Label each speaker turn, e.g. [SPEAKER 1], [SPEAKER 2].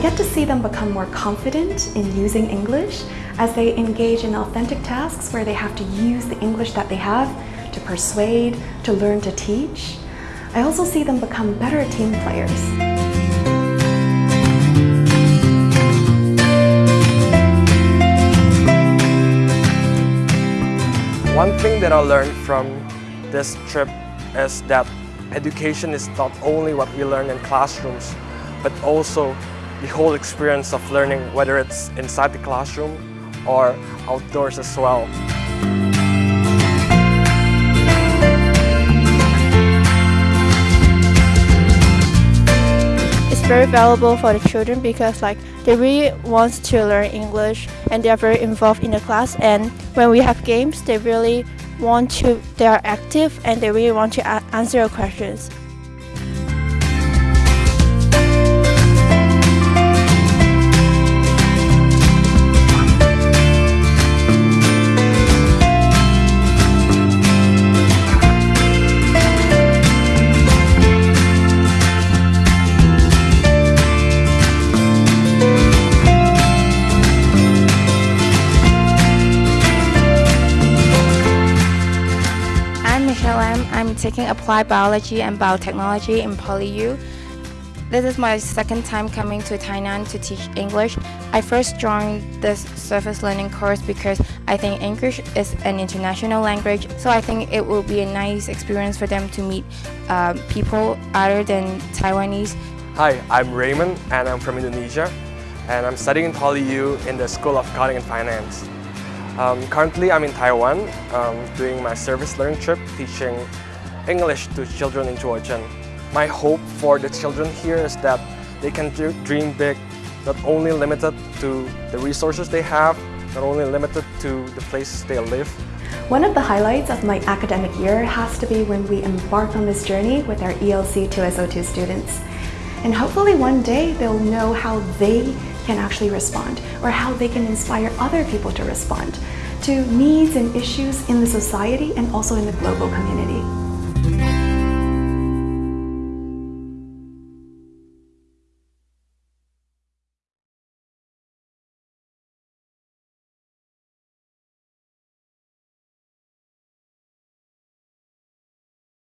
[SPEAKER 1] get to see them become more confident in using English as they engage in authentic tasks where they have to use the English that they have to persuade, to learn to teach. I also see them become better team players.
[SPEAKER 2] One thing that I learned from this trip is that education is not only what we learn in classrooms, but also the whole experience of learning, whether it's inside the classroom or outdoors as well.
[SPEAKER 3] It's very valuable for the children because like they really want to learn English and they are very involved in the class and when we have games they really want to they are active and they really want to answer your questions.
[SPEAKER 4] I'm taking Applied Biology and Biotechnology in PolyU. This is my second time coming to Tainan to teach English. I first joined this service learning course because I think English is an international language, so I think it will be a nice experience for them to meet uh, people other than Taiwanese.
[SPEAKER 2] Hi, I'm Raymond and I'm from Indonesia and I'm studying in PolyU in the School of Accounting and Finance. Um, currently, I'm in Taiwan um, doing my service learning trip teaching English to children in Georgian. My hope for the children here is that they can dream big, not only limited to the resources they have, not only limited to the places they live.
[SPEAKER 1] One of the highlights of my academic year has to be when we embark on this journey with our ELC 2SO2 students. And hopefully one day they'll know how they can actually respond or how they can inspire other people to respond to needs and issues in the society and also in the global community.